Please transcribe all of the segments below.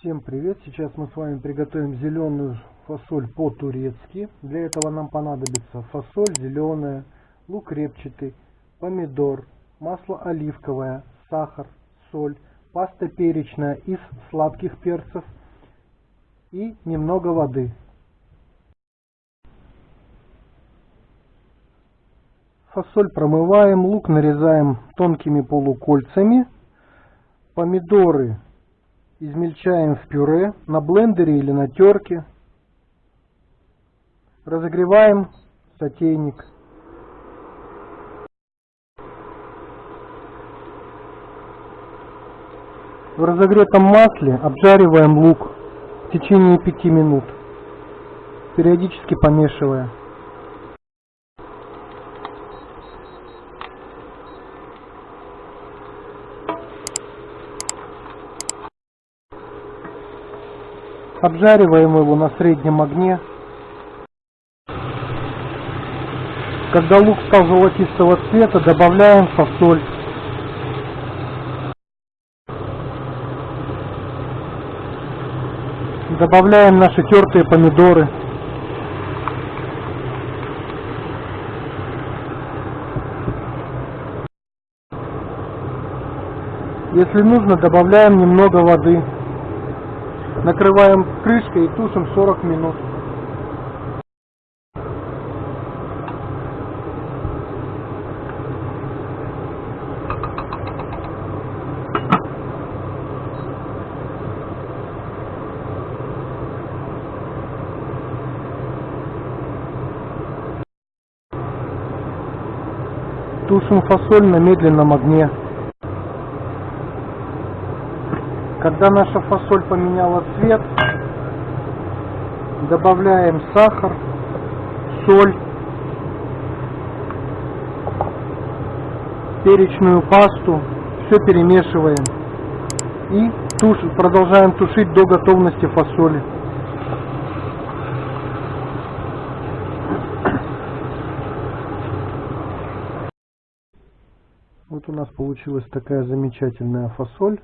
Всем привет! Сейчас мы с вами приготовим зеленую фасоль по-турецки. Для этого нам понадобится фасоль зеленая, лук репчатый, помидор, масло оливковое, сахар, соль, паста перечная из сладких перцев и немного воды. Фасоль промываем, лук нарезаем тонкими полукольцами, помидоры измельчаем в пюре на блендере или на терке. Разогреваем сотейник. В разогретом масле обжариваем лук в течение 5 минут, периодически помешивая. Обжариваем его на среднем огне. Когда лук стал золотистого цвета, добавляем фасоль. Добавляем наши тертые помидоры. Если нужно, добавляем немного воды. Накрываем крышкой и тушим 40 минут. Тушим фасоль на медленном огне. Когда наша фасоль поменяла цвет, добавляем сахар, соль, перечную пасту, все перемешиваем и туш, продолжаем тушить до готовности фасоли. Вот у нас получилась такая замечательная фасоль.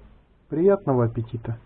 Приятного аппетита!